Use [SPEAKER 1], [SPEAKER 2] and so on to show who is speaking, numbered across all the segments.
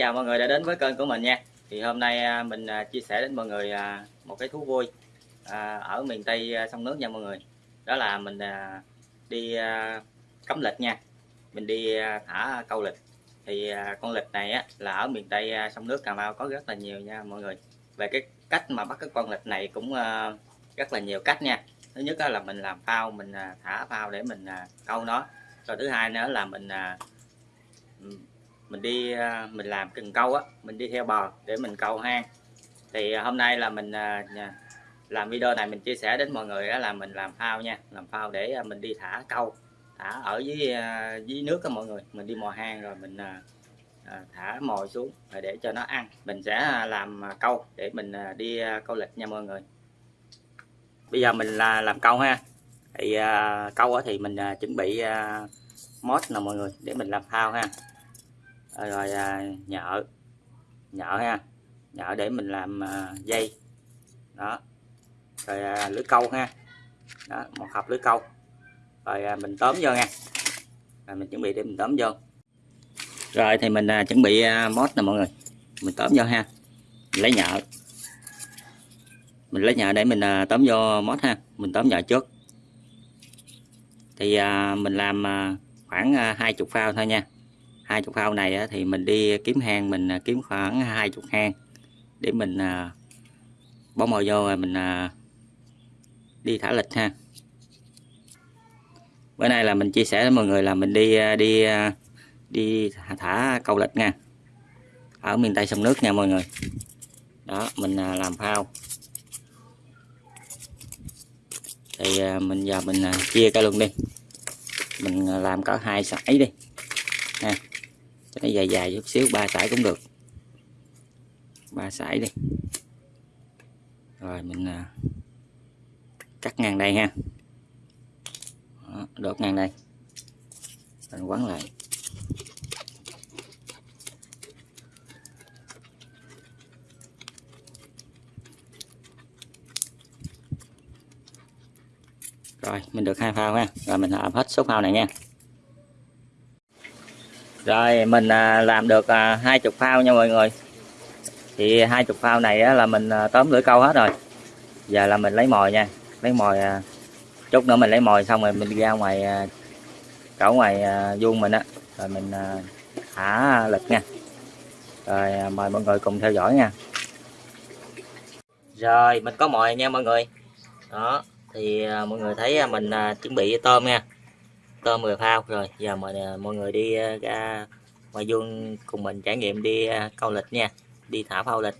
[SPEAKER 1] Chào mọi người đã đến với kênh của mình nha. Thì hôm nay à, mình à, chia sẻ đến mọi người à, một cái thú vui ở miền Tây sông nước nha mọi người. Đó là mình đi cắm lịch nha. Mình đi thả câu lịch. Thì con lịch này á, là ở miền Tây sông nước Cà Mau có rất là nhiều nha mọi người. Về cái cách mà bắt cái con lịch này cũng rất là nhiều cách nha. Thứ nhất là mình làm phao mình thả phao để mình câu nó. Rồi thứ hai nữa là mình mình đi à, mình làm cần câu á, mình đi theo bờ để mình câu hang. Thì à, hôm nay là mình à, làm video này mình chia sẻ đến mọi người là mình làm phao nha, làm phao để mình đi thả câu, thả ở dưới dưới nước các mọi người. Mình đi mò hang rồi mình thả mồi xuống để cho nó ăn. Mình sẽ làm câu để mình đi câu lịch nha mọi người. Bây giờ mình là làm câu ha. Thì câu thì mình chuẩn bị mốt nè mọi người để mình làm phao ha. Ờ, rồi à, nhợ. Nhợ ha. Nhợ để mình làm à, dây. Đó. Rồi à, lưới câu ha. Đó một hộp lưới câu. Rồi mình tóm vô nha. Rồi mình chuẩn bị để mình tóm vô. Rồi thì mình chuẩn bị mót mốt nè mọi người. Mình tóm vô ha. Mình lấy nhợ. Mình lấy nhợ để mình tóm vô mốt ha. Mình tóm nhợ trước. Thì mình làm khoảng à, hai chục phao thôi nha hai chục phao này thì mình đi kiếm hang, mình à, kiếm khoảng hai chục hang để mình à, bỏ mồi vô rồi mình à, đi thả lịch ha. Bữa nay là mình chia sẻ với mọi người là mình đi đi đi thả câu lịch nha. Ở miền tây sông nước nha mọi người. Đó, mình làm phao. Thì mình, giờ mình chia cái luôn đi. Mình làm có hai sải đi nha cho nó dài dài chút xíu ba sải cũng được. Ba sải đi. Rồi mình à, cắt ngang đây ha. Đó, đốt ngang đây. Mình quấn lại. Rồi mình được hai phao ha. Rồi mình hợp hết số phao này nha rồi, mình à, làm được à, hai chục phao nha mọi người. Thì hai chục phao này là mình à, tóm lưỡi câu hết rồi. Giờ là mình lấy mồi nha. Lấy mồi chút nữa mình lấy mồi xong rồi mình ra ngoài cẩu ngoài vuông mình á. Rồi mình thả lịch nha. Rồi mời mọi người cùng theo dõi nha. Rồi, mình có mồi nha mọi người. Đó, thì mọi người thấy mình chuẩn bị tôm nha tôm 10 phao rồi. Giờ mời à, mọi người đi à, ra ngoài vuông cùng mình trải nghiệm đi à, câu lịch nha. Đi thả phao lịch.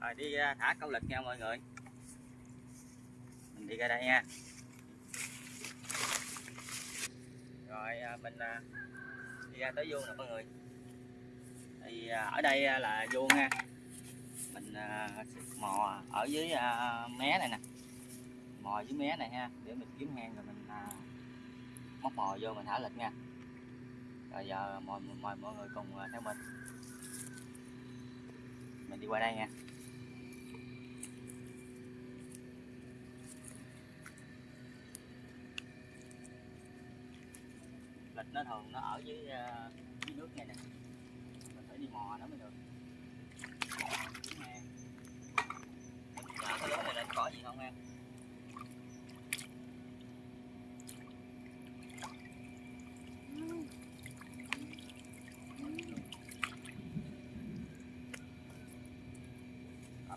[SPEAKER 1] Rồi, đi thả câu lịch nha mọi người. Mình đi ra đây nha. Rồi mình đi ra tới vuông nè mọi người thì à, ở đây à, là vuông nha. Mình à, mò ở dưới mé này nè. Mò dưới mé này ha để mình kiếm hang rồi mình móc mò vô mình thả lịch nha. Rồi giờ mời, mời mọi người cùng theo mình. Mình đi qua đây nha. Lịch nó thường nó ở dưới, dưới nước này nè đi mò đó mới được. Cái lỗ này lên cỏ gì không em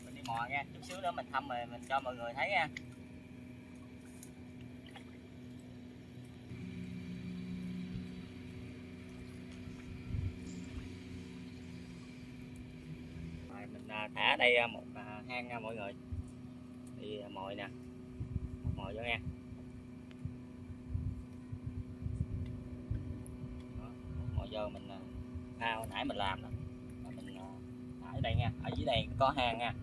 [SPEAKER 1] mình đi mò nha, chút xíu nữa mình thăm rồi mình cho mọi người thấy nha. À, thả đây à, một à, hang nha mọi người. Thì mồi nè. Mồi vô nha mồi vô mình thao, nãy mình làm đó mình thả ở đây nha. Ở dưới đây có hang nha.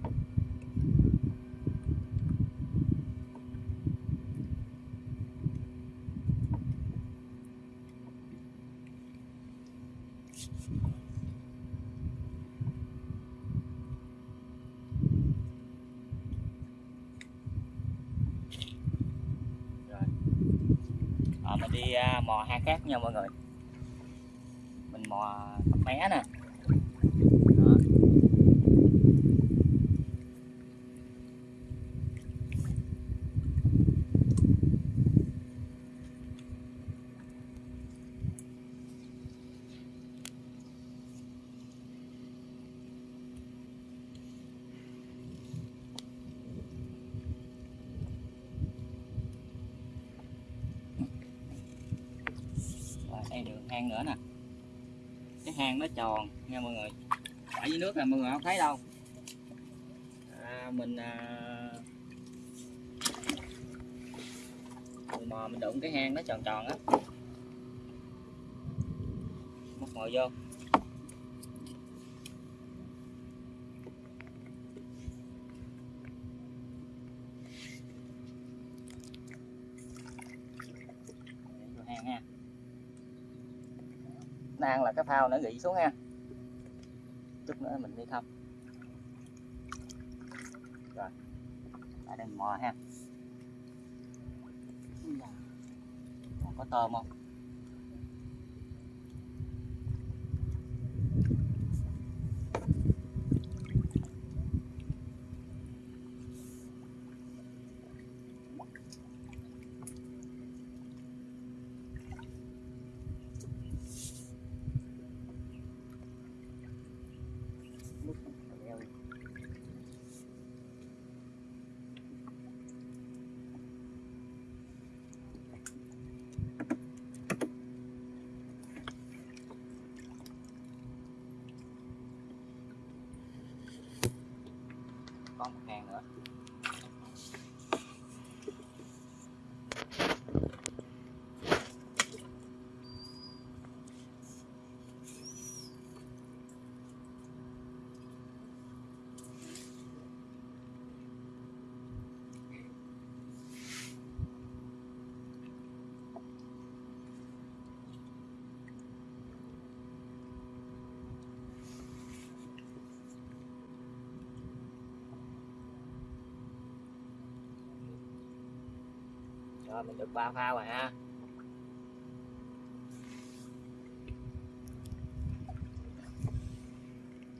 [SPEAKER 1] Mò hai khác nha mọi người. Mình mò mé nè Đó. Rồi, hang nữa nè. Cái hang nó tròn. Nha mọi người. Ở dưới nước là mọi người không thấy đâu. À, mình à, mình mò mình đụng cái hang nó tròn tròn á. Móc mồi vô. Đang là cái phao nó gị xuống ha. Chút nữa mình đi thăm. Rồi tại đây mò ha. Dạ. Còn có tôm không? Có một hàng rồi, mình được ba phao rồi ha.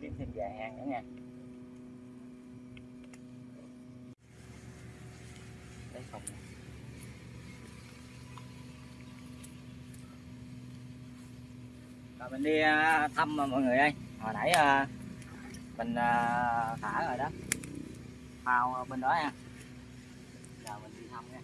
[SPEAKER 1] Kiếm thêm vài hàng nữa nha. Lấy phòng rồi, mình đi à, thăm mà mọi người ơi. Hồi nãy à, mình à, thả rồi đó. Phao bên đó nha. Giờ mình đi thăm nha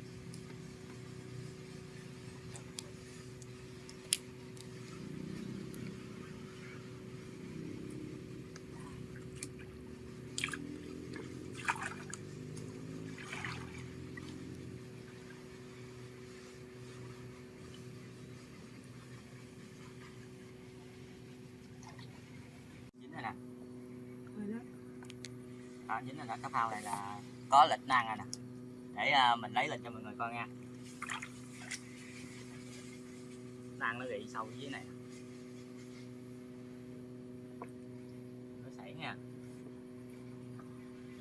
[SPEAKER 1] dính rồi nè đó, dính lên cái phao này là có lịch năng rồi nè. Để uh, mình lấy lịch cho mọi người coi nha. Năng nó bị sâu dưới này. Nó sảy nha.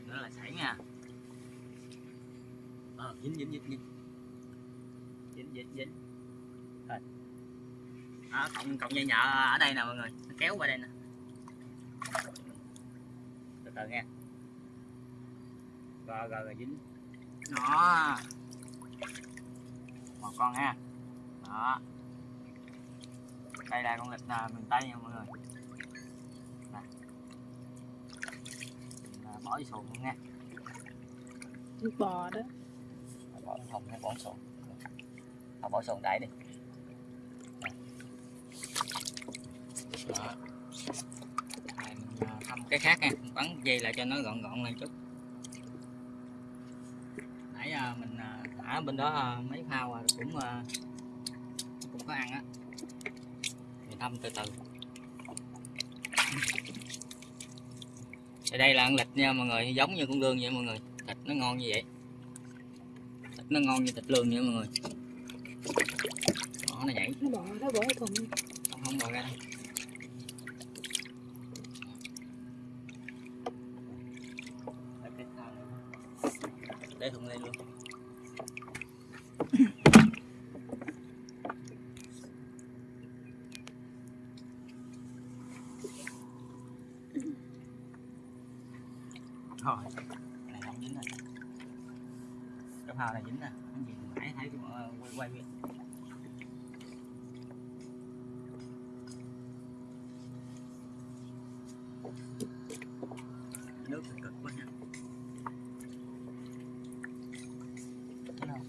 [SPEAKER 1] Nó là sảy nha. Ờ dính dính dính dính. Dính dính dính. Rồi. Đó, cộng cộng dây nhợ ở đây nè mọi người. Nó kéo qua đây nè. Từ từ nha rồi rồi rồi dính đó. Một con ha. Đó. Đây là con lịch là miền tây nha mọi người. Nè. Mình bỏ vô xuồng luôn nha.
[SPEAKER 2] Bò đó.
[SPEAKER 1] Bỏ không hay bỏ xuồng. À, bỏ xuồng đẩy đi. Đó. Mình à, thăm cái khác nha. Bắn dây lại cho nó gọn gọn lên chút. à, mình à, thả bên đó à, mấy phao à, cũng cũng có ăn á. Mình thăm từ từ. Thì đây là ăn lịch nha mọi người giống như con lương vậy mọi người. Thịt nó ngon như vậy. Thịt nó ngon như thịt lương vậy mọi người. Nó nhảy.
[SPEAKER 2] Nó bò nó bỏ thùng
[SPEAKER 1] không không bỏ ra đâu. Để thùng lên luôn rồi cái này không dính rồi cái phao này dính nè cái gì nãy thấy cái ờ, quay quay vậy nước thì cực quá nha Thấy không?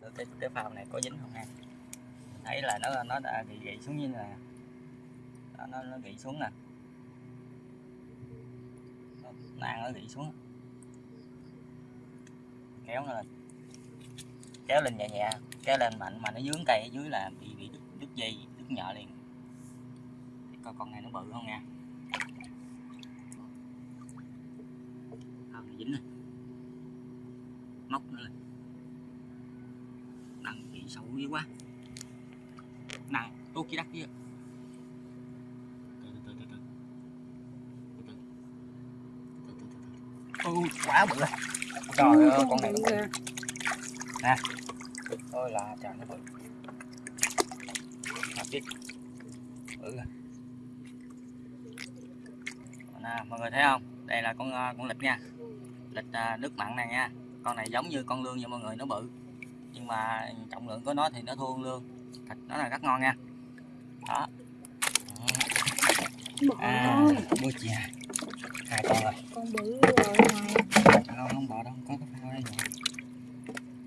[SPEAKER 1] Rồi. cái, cái phao này có dính không ha thấy là nó nó đã bị gãy xuống như là nó, nó nó gãy xuống nè. Nàng nó gãy xuống. Kéo nó lên. Kéo lên nhẹ nhẹ kéo lên mạnh mà nó dướng cây ở dưới là bị bị đứt, đứt dây đứt nhợ liền. Để coi con này nó bự không nha. Không dính này móc nó lên. Nặng bị xấu dữ quá. Nặng tốt chỉ đắt kia. Quá bự rồi. Trời ơi con này nó bự nè. Ôi là trời nó bự. Mà biết bự rồi. Nè mọi người thấy không? Đây là con ờ, con lịch nha. Lịch à, nước mặn này nha. Con này giống như con lương nha mọi người nó bự. Nhưng mà trọng lượng của nó thì nó thua con lương thịt nó là rất ngon nha. Đó. À
[SPEAKER 2] thôi
[SPEAKER 1] mua chìa hai con rồi
[SPEAKER 2] con bự rồi này
[SPEAKER 1] không không bỏ đâu có cái phao đây rồi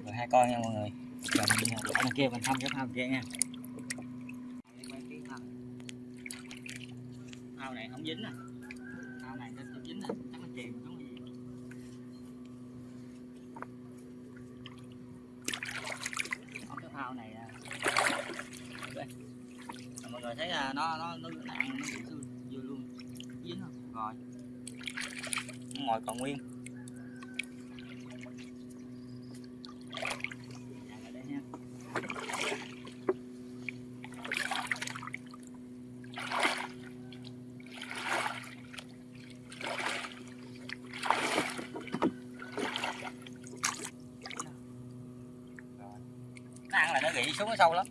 [SPEAKER 1] rồi hai con nha mọi người. Giờ mình ở đằng kia mình thăm cái phao kia nha. Phao này không dính nè phao này nó chưa dính nè chắc nó chìm gì có cái phao này à. Rồi mọi người thấy à, nó nó nó nặng nó dư luôn. Dính không? Rồi ngoài còn nguyên. Ăn là nó rỉ xuống nó sâu lắm.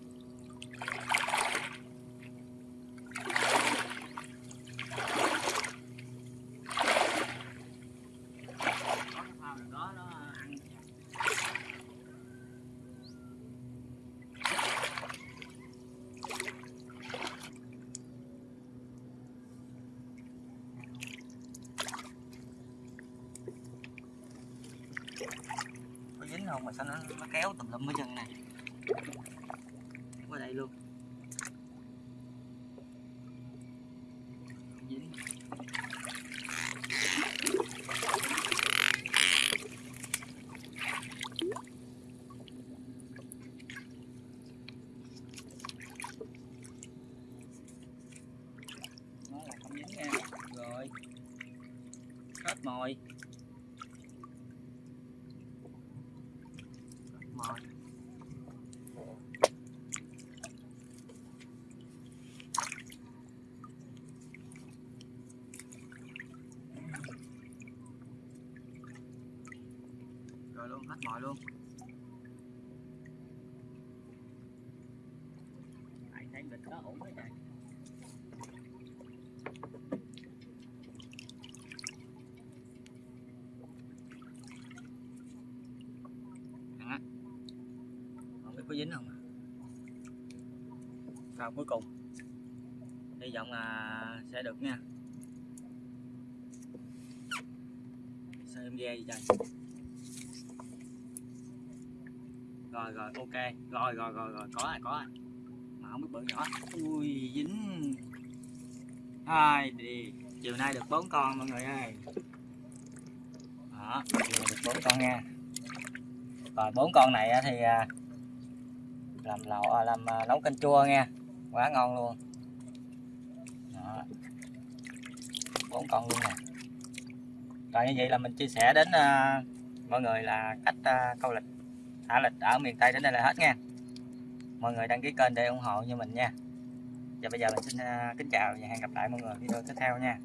[SPEAKER 1] Mà sao nó, nó kéo tùm lum cái chân này. Qua đây luôn. Dính nó là không dính nha rồi hết mồi Hết mồi rồi luôn hết mồi luôn tại thấy vịt đó ổn quá trời Thằng á không biết có dính không câu cuối cùng. Hy vọng là sẽ được nha. Sao em ghe gì trời? Rồi rồi, ok. Rồi rồi rồi rồi. Có rồi có rồi mà không biết bự nhỏ. Ui, dính. Hai đi. Chiều nay được bốn con, mọi người ơi. Đó, chiều nay được bốn con nha. Rồi, bốn con này thì à, làm lẩu à, làm à, nấu canh chua nha quá ngon luôn. Đó. Bốn con luôn nè. Rồi như vậy là mình chia sẻ đến à, mọi người là cách à, câu lịch thả lịch ở miền Tây đến đây là hết nha. Mọi người đăng ký kênh để ủng hộ như mình nha. Và bây giờ mình xin à, kính chào và hẹn gặp lại mọi người video tiếp theo nha.